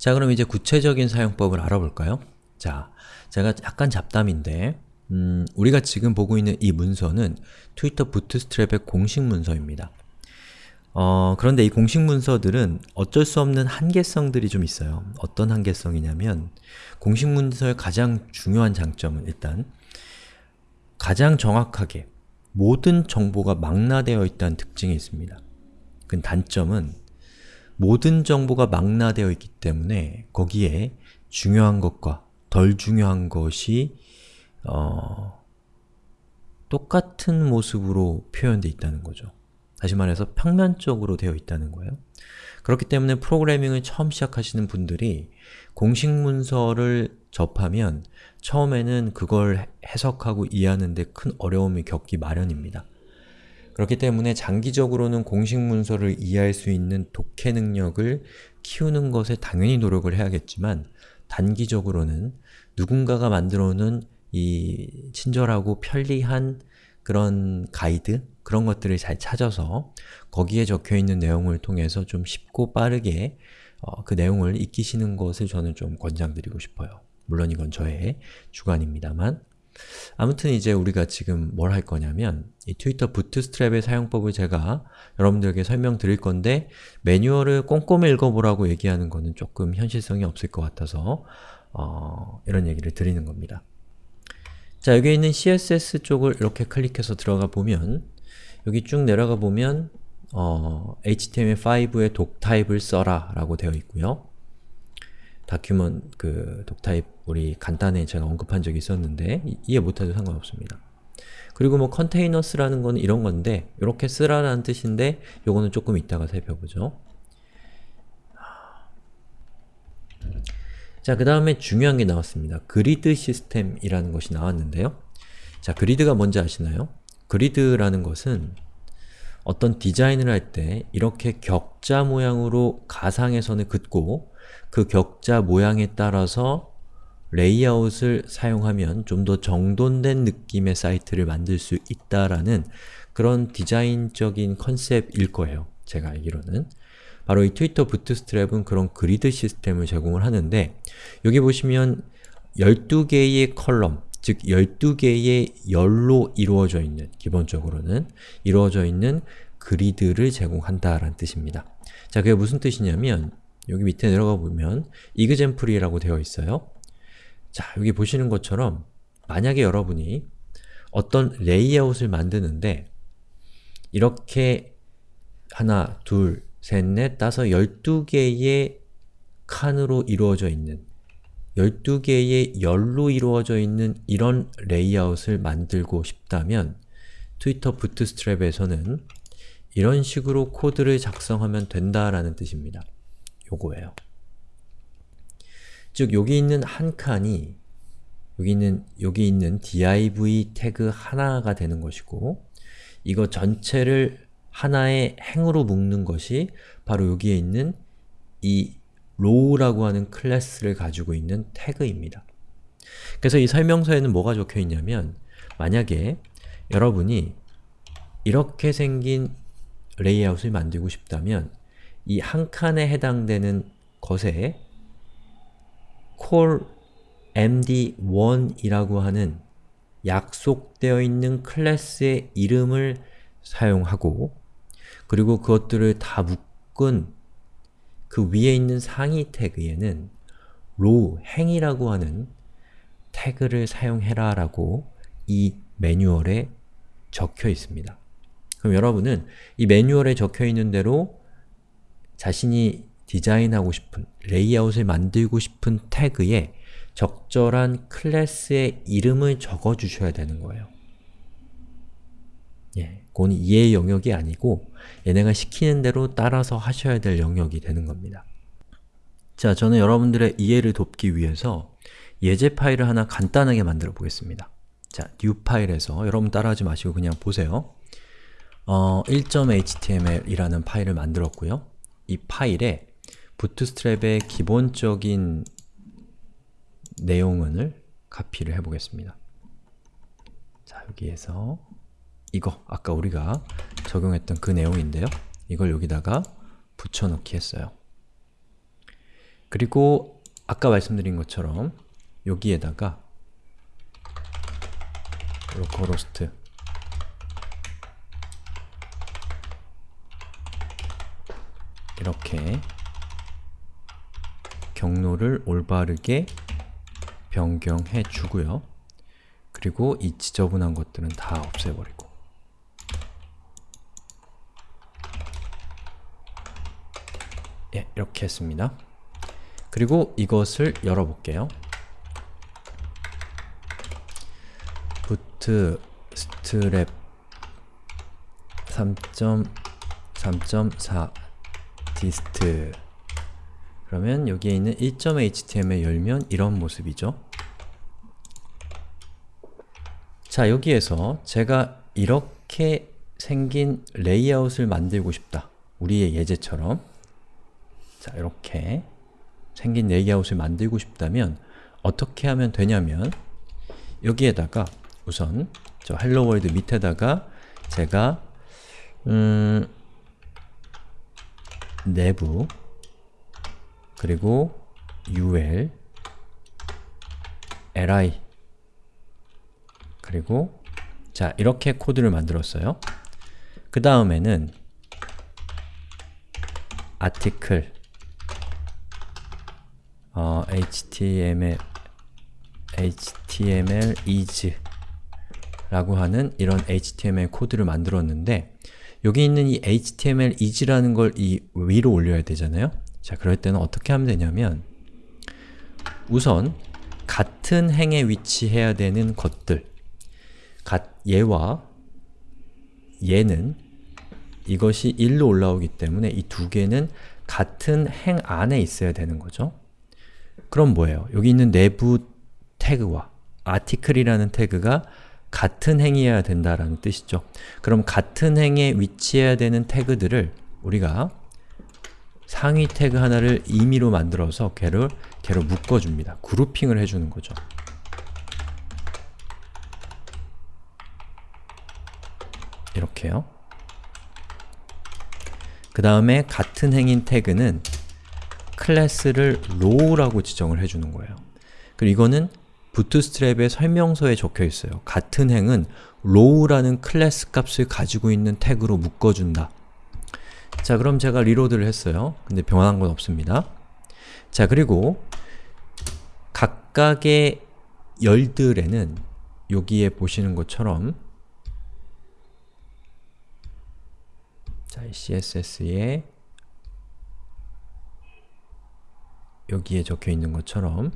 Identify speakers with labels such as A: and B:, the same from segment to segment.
A: 자 그럼 이제 구체적인 사용법을 알아볼까요? 자, 제가 약간 잡담인데 음, 우리가 지금 보고 있는 이 문서는 트위터 부트스트랩의 공식 문서입니다. 어, 그런데 이 공식 문서들은 어쩔 수 없는 한계성들이 좀 있어요. 어떤 한계성이냐면 공식 문서의 가장 중요한 장점은 일단 가장 정확하게 모든 정보가 망라되어 있다는 특징이 있습니다. 그 단점은 모든 정보가 망라되어 있기 때문에 거기에 중요한 것과 덜 중요한 것이 어, 똑같은 모습으로 표현되어 있다는 거죠. 다시 말해서 평면적으로 되어 있다는 거예요. 그렇기 때문에 프로그래밍을 처음 시작하시는 분들이 공식 문서를 접하면 처음에는 그걸 해석하고 이해하는 데 큰 어려움을 겪기 마련입니다. 그렇기 때문에 장기적으로는 공식 문서를 이해할 수 있는 독해 능력을 키우는 것에 당연히 노력을 해야겠지만 단기적으로는 누군가가 만들어 놓은 이 친절하고 편리한 그런 가이드, 그런 것들을 잘 찾아서 거기에 적혀있는 내용을 통해서 좀 쉽고 빠르게 어, 그 내용을 익히시는 것을 저는 좀 권장드리고 싶어요. 물론 이건 저의 주관입니다만 아무튼 이제 우리가 지금 뭘 할 거냐면 이 트위터 부트스트랩의 사용법을 제가 여러분들에게 설명드릴 건데 매뉴얼을 꼼꼼히 읽어보라고 얘기하는 거는 조금 현실성이 없을 것 같아서 어, 이런 얘기를 드리는 겁니다. 자, 여기 있는 CSS 쪽을 이렇게 클릭해서 들어가 보면 여기 쭉 내려가 보면 어, HTML5의 독 타입을 써라 라고 되어 있고요. 다큐먼 그 독타입 우리 간단히 제가 언급한 적이 있었는데 이, 이해 못해도 상관없습니다. 그리고 뭐 컨테이너스라는 건 이런 건데 이렇게 쓰라라는 뜻인데 요거는 조금 이따가 살펴보죠. 자, 그 다음에 중요한 게 나왔습니다. 그리드 시스템이라는 것이 나왔는데요. 자, 그리드가 뭔지 아시나요? 그리드라는 것은 어떤 디자인을 할 때 이렇게 격자 모양으로 선을 긋고 그 격자 모양에 따라서 레이아웃을 사용하면 좀 더 정돈된 느낌의 사이트를 만들 수 있다라는 그런 디자인적인 컨셉일 거예요. 제가 알기로는. 바로 이 Twitter Bootstrap은 그런 grid system을 제공을 하는데 여기 보시면 12개의 column, 즉 12개의 열로 이루어져 있는, 기본적으로는 이루어져 있는 그리드를 제공한다라는 뜻입니다. 자, 그게 무슨 뜻이냐면 여기 밑에 내려가 보면 example이라고 되어 있어요. 자, 여기 보시는 것처럼 만약에 여러분이 어떤 레이아웃을 만드는데 이렇게 하나, 둘, 셋, 넷, 다섯, 12개의 칸으로 이루어져 있는 12개의 열로 이루어져 있는 이런 레이아웃을 만들고 싶다면 트위터 부트스트랩에서는 이런 식으로 코드를 작성하면 된다라는 뜻입니다. 요거예요. 즉, 여기 있는 한 칸이 여기 있는, 여기 있는 div 태그 하나가 되는 것이고 이거 전체를 하나의 행으로 묶는 것이 바로 여기에 있는 이 row라고 하는 클래스를 가지고 있는 태그입니다. 그래서 이 설명서에는 뭐가 적혀 있냐면 만약에 여러분이 이렇게 생긴 레이아웃을 만들고 싶다면 이 한 칸에 해당되는 것에 core md1이라고 하는 약속되어 있는 클래스의 이름을 사용하고 그리고 그것들을 다 묶은 그 위에 있는 상위 태그에는 row, 행이라고 하는 태그를 사용해라 라고 이 매뉴얼에 적혀 있습니다. 그럼 여러분은 이 매뉴얼에 적혀 있는 대로 자신이 디자인하고 싶은, 레이아웃을 만들고 싶은 태그에 적절한 클래스의 이름을 적어주셔야 되는 거예요. 예, 그건 이해의 영역이 아니고 얘네가 시키는 대로 따라서 하셔야 될 영역이 되는 겁니다. 자, 저는 여러분들의 이해를 돕기 위해서 예제 파일을 하나 간단하게 만들어 보겠습니다. 자, new 파일에서 여러분 따라하지 마시고 그냥 보세요. 어, 1.html이라는 파일을 만들었고요. 이 파일에 부트스트랩의 기본적인 내용을 카피를 해보겠습니다. 자, 여기에서 이거, 아까 우리가 적용했던 그 내용인데요. 이걸 여기다가 붙여넣기 했어요. 그리고 아까 말씀드린 것처럼 여기에다가 localhost 이렇게 경로를 올바르게 변경해 주고요. 그리고 이 지저분한 것들은 다 없애버리고 예, 이렇게 했습니다. 그리고 이것을 열어볼게요. boot strap 3.4 아티스트 그러면 여기에 있는 1.html 열면 이런 모습이죠. 자, 여기에서 제가 이렇게 생긴 레이아웃을 만들고 싶다. 우리의 예제처럼 자, 이렇게 생긴 레이아웃을 만들고 싶다면 어떻게 하면 되냐면 여기에다가 우선 저 hello world 밑에다가 제가 음, nav 그리고 ul li 그리고 자 이렇게 코드를 만들었어요. 그 다음에는 article 어, html html is 라고 하는 이런 html 코드를 만들었는데 여기 있는 이 html is라는 걸 이 위로 올려야 되잖아요? 자, 그럴 때는 어떻게 하면 되냐면 우선 같은 행에 위치해야 되는 것들 갓, 얘와 얘는 이것이 1로 올라오기 때문에 이 두 개는 같은 행 안에 있어야 되는 거죠. 그럼 뭐예요? 여기 있는 내부 태그와 article이라는 태그가 같은 행이어야 된다라는 뜻이죠. 그럼 같은 행에 위치해야 되는 태그들을 우리가 상위 태그 하나를 임의로 만들어서 걔를, 걔로 묶어줍니다. grouping을 해주는 거죠. 이렇게요. 그 다음에 같은 행인 태그는 클래스를 row라고 지정을 해주는 거예요. 그리고 이거는 부트스트랩의 설명서에 적혀 있어요. 같은 행은 row라는 클래스 값을 가지고 있는 태그로 묶어준다. 자, 그럼 제가 리로드를 했어요. 근데 변한 건 없습니다. 자, 그리고 각각의 열들에는 여기에 보시는 것처럼 자, CSS에 여기에 적혀 있는 것처럼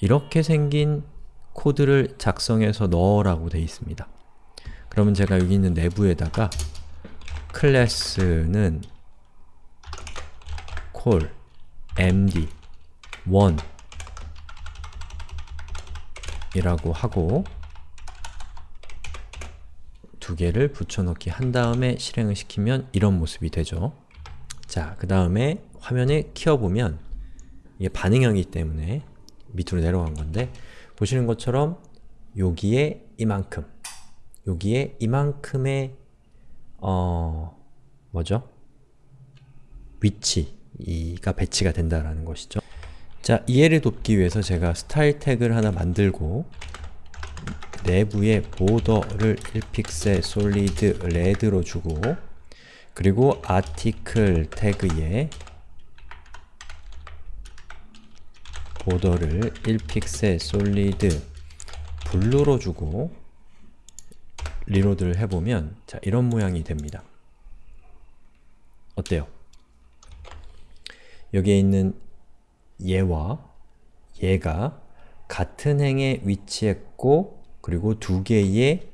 A: 이렇게 생긴 코드를 작성해서 넣으라고 되어 있습니다. 그러면 제가 여기 있는 내부에다가 클래스는 call md 1 이라고 하고 두 개를 붙여넣기 한 다음에 실행을 시키면 이런 모습이 되죠. 자, 그 다음에 화면에 키워보면 이게 반응형이기 때문에 밑으로 내려간 건데 보시는 것처럼 여기에 이만큼 여기에 이만큼의 어... 뭐죠? 위치가 배치가 된다라는 것이죠. 자, 이해를 돕기 위해서 제가 스타일 태그를 하나 만들고 nav에 border를 1픽셀 solid red로 주고 그리고 article 태그에 border를 1픽셀 solid blue로 주고 reload를 해보면 자 이런 모양이 됩니다. 어때요? 여기에 있는 얘와 얘가 같은 행에 위치했고 그리고 두 개의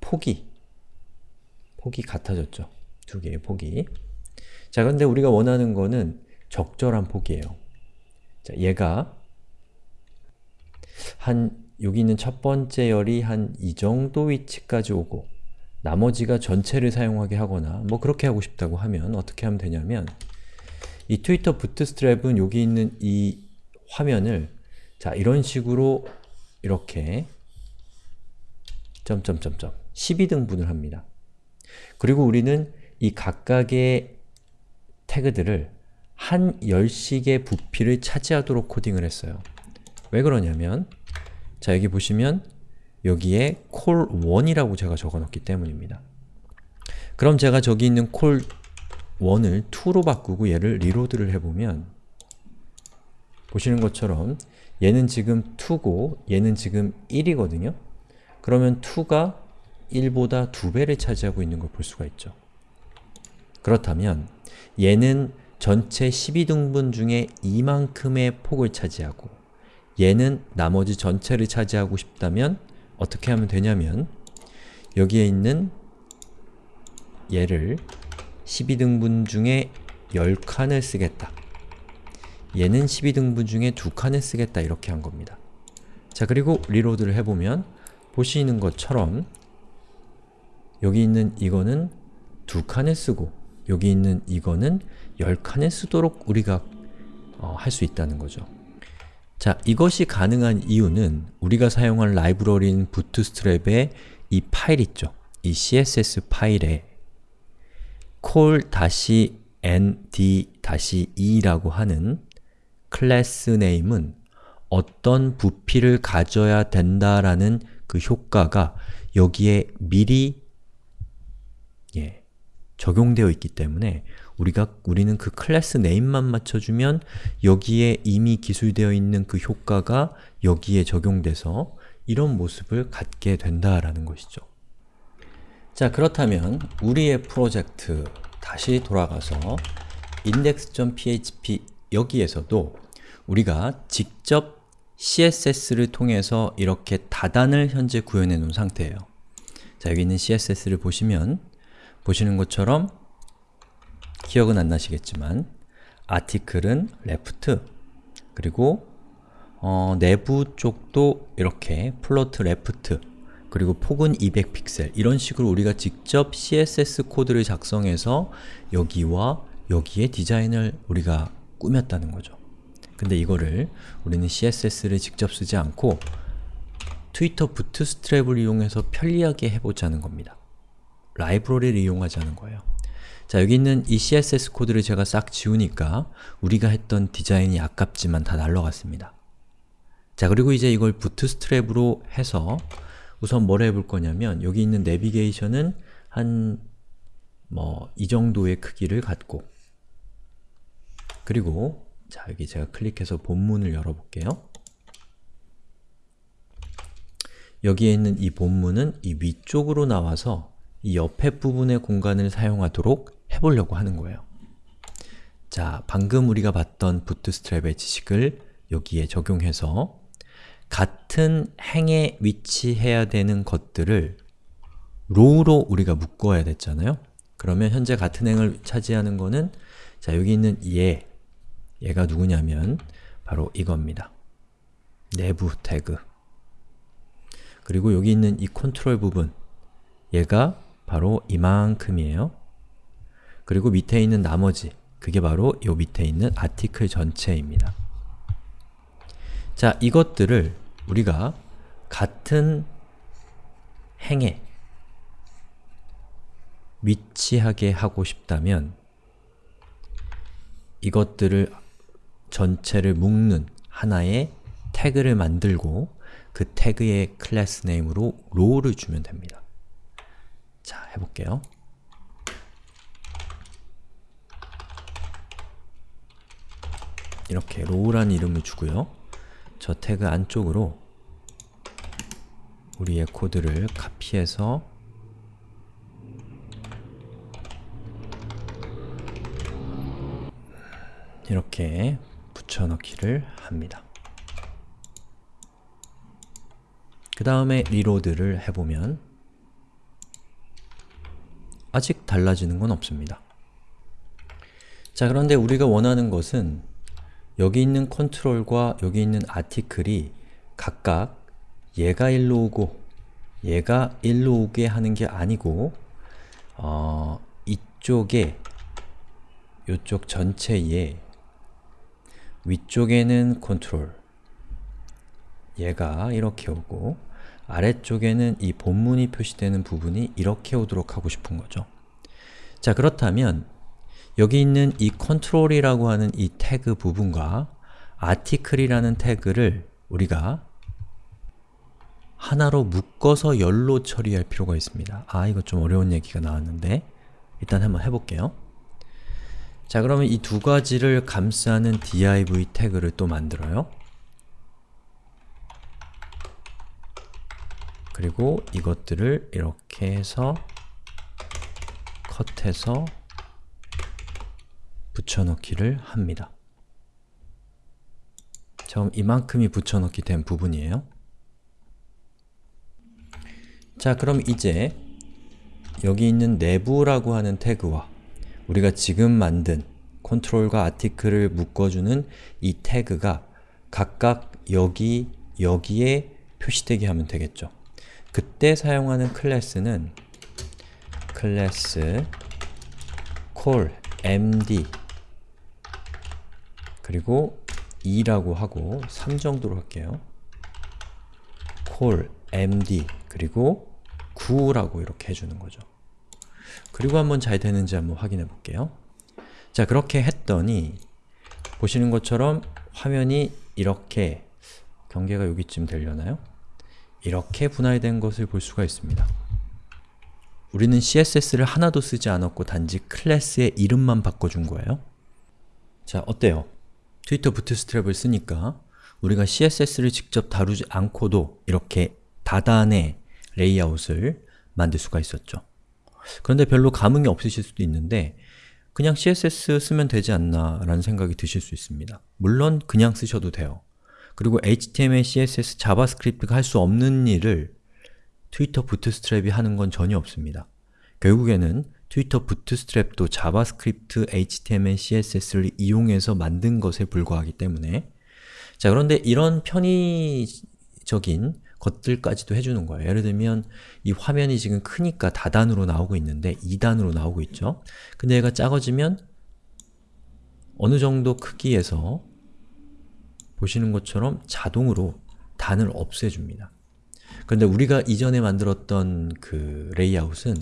A: 폭이 폭이 같아졌죠. 두 개의 폭이 자 근데 우리가 원하는 거는 적절한 폭이에요. 자, 얘가 한 여기 있는 첫 번째 열이 한 이 정도 위치까지 오고 나머지가 전체를 사용하게 하거나 뭐 그렇게 하고 싶다고 하면 어떻게 하면 되냐면 이 트위터 부트스트랩은 여기 있는 이 화면을 자 이런 식으로 이렇게 점점점점 12등분을 합니다. 그리고 우리는 이 각각의 태그들을 한 열식의 부피를 차지하도록 코딩을 했어요. 왜 그러냐면 자 여기 보시면 여기에 콜1이라고 제가 적어놓기 때문입니다. 그럼 제가 저기 있는 콜1을 2로 바꾸고 얘를 리로드를 해보면 보시는 것처럼 얘는 지금 2고 얘는 지금 1이거든요? 그러면 2가 1보다 2배를 차지하고 있는 걸 볼 수가 있죠. 그렇다면 얘는 전체 12등분 중에 이만큼의 폭을 차지하고 얘는 나머지 전체를 차지하고 싶다면 어떻게 하면 되냐면 여기에 있는 얘를 12등분 중에 10칸을 쓰겠다. 얘는 12등분 중에 2칸을 쓰겠다 이렇게 한 겁니다. 자 그리고 리로드를 해보면 보시는 것처럼 여기 있는 이거는 2칸을 쓰고 여기 있는 이거는 10칸을 쓰도록 우리가 어, 할 수 있다는 거죠. 자, 이것이 가능한 이유는 우리가 사용한 라이브러리인 부트스트랩의 이 파일 있죠? 이 CSS 파일에 call-nd-e라고 하는 클래스 네임은 어떤 부피를 가져야 된다라는 그 효과가 여기에 미리 예, 적용되어 있기 때문에 우리가 우리는 그 클래스 네임만 맞춰주면 여기에 이미 기술되어 있는 그 효과가 여기에 적용돼서 이런 모습을 갖게 된다라는 것이죠. 자 그렇다면 우리의 프로젝트 다시 돌아가서 index.php 여기에서도 우리가 직접 CSS를 통해서 이렇게 다단을 현재 구현해 놓은 상태예요. 자 여기 있는 CSS를 보시면 보시는 것처럼 기억은 안 나시겠지만 article은 left 그리고 어, nav 쪽도 이렇게 float left 그리고 폭은 200픽셀 이런 식으로 우리가 직접 CSS 코드를 작성해서 여기와 여기에 디자인을 우리가 꾸몄다는 거죠. 근데 이거를 우리는 CSS를 직접 쓰지 않고 트위터 부트스트랩을 이용해서 편리하게 해보자는 겁니다. 라이브러리를 이용하자는 거예요. 자 여기 있는 이 CSS 코드를 제가 싹 지우니까 우리가 했던 디자인이 아깝지만 다 날라갔습니다. 자 그리고 이제 이걸 부트스트랩으로 해서 우선 뭘 해볼 거냐면 여기 있는 내비게이션은 한 뭐 이 정도의 크기를 갖고 그리고 자 여기 제가 클릭해서 본문을 열어볼게요. 여기에 있는 이 본문은 이 위쪽으로 나와서 이 옆에 부분의 공간을 사용하도록 해보려고 하는 거예요. 자, 방금 우리가 봤던 부트스트랩의 지식을 여기에 적용해서 같은 행에 위치해야 되는 것들을 row로 우리가 묶어야 됐잖아요? 그러면 현재 같은 행을 차지하는 거는 자, 여기 있는 얘, 얘가 누구냐면 바로 이겁니다. nav 태그 그리고 여기 있는 이 컨트롤 부분 얘가 바로 이만큼이에요. 그리고 밑에 있는 나머지 그게 바로 요 밑에 있는 아티클 전체입니다. 자, 이것들을 우리가 같은 행에 위치하게 하고 싶다면 이것들을 전체를 묶는 하나의 태그를 만들고 그 태그의 class name으로 row를 주면 됩니다. 자, 해볼게요. 이렇게 row라는 이름을 주고요. 저 태그 안쪽으로 우리의 코드를 카피해서 이렇게 붙여넣기를 합니다. 그 다음에 리로드를 해보면 아직 달라지는 건 없습니다. 자 그런데 우리가 원하는 것은 여기 있는 컨트롤과 여기 있는 아티클이 각각 얘가 일로 오고 얘가 일로 오게 하는 게 아니고 어, 이쪽에 이쪽 전체에 위쪽에는 컨트롤 얘가 이렇게 오고 아래쪽에는 이 본문이 표시되는 부분이 이렇게 오도록 하고 싶은 거죠. 자 그렇다면 여기 있는 이 control이라고 하는 이 태그 부분과 article이라는 태그를 우리가 하나로 묶어서 열로 처리할 필요가 있습니다. 아, 이거 좀 어려운 얘기가 나왔는데 일단 한번 해볼게요. 자, 그러면 이 두 가지를 감싸는 div 태그를 또 만들어요. 그리고 이것들을 이렇게 해서 컷해서 붙여넣기를 합니다. 처음 이만큼이 붙여넣기 된 부분이에요. 자, 그럼 이제 여기 있는 내부라고 하는 태그와 우리가 지금 만든 컨트롤과 아티클을 묶어주는 이 태그가 각각 여기, 여기에 표시되게 하면 되겠죠. 그때 사용하는 클래스는 클래스 call md 그리고 2라고 하고 3 정도로 할게요. call md 그리고 9라고 이렇게 해주는 거죠. 그리고 한번 잘 되는지 한번 확인해 볼게요. 자, 그렇게 했더니 보시는 것처럼 화면이 이렇게 경계가 여기쯤 되려나요? 이렇게 분할된 것을 볼 수가 있습니다. 우리는 CSS를 하나도 쓰지 않았고 단지 클래스의 이름만 바꿔준 거예요. 자, 어때요? 트위터 부트스트랩을 쓰니까 우리가 CSS를 직접 다루지 않고도 이렇게 다단의 레이아웃을 만들 수가 있었죠. 그런데 별로 감흥이 없으실 수도 있는데 그냥 CSS 쓰면 되지 않나 라는 생각이 드실 수 있습니다. 물론 그냥 쓰셔도 돼요. 그리고 HTML, CSS, 자바스크립트가 할 수 없는 일을 트위터 부트스트랩이 하는 건 전혀 없습니다. 결국에는 트위터 부트스트랩도 자바스크립트, HTML, CSS를 이용해서 만든 것에 불과하기 때문에 자 그런데 이런 편의적인 것들까지도 해주는 거예요. 예를 들면 이 화면이 지금 크니까 다단으로 나오고 있는데 2단으로 나오고 있죠. 근데 얘가 작아지면 어느 정도 크기에서 보시는 것처럼 자동으로 단을 없애줍니다. 그런데 우리가 이전에 만들었던 그 레이아웃은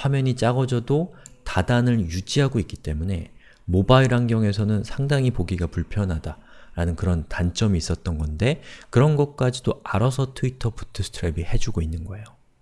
A: 화면이 작아져도 다단을 유지하고 있기 때문에 모바일 환경에서는 상당히 보기가 불편하다 라는 그런 단점이 있었던 건데 그런 것까지도 알아서 트위터 부트스트랩이 해주고 있는 거예요.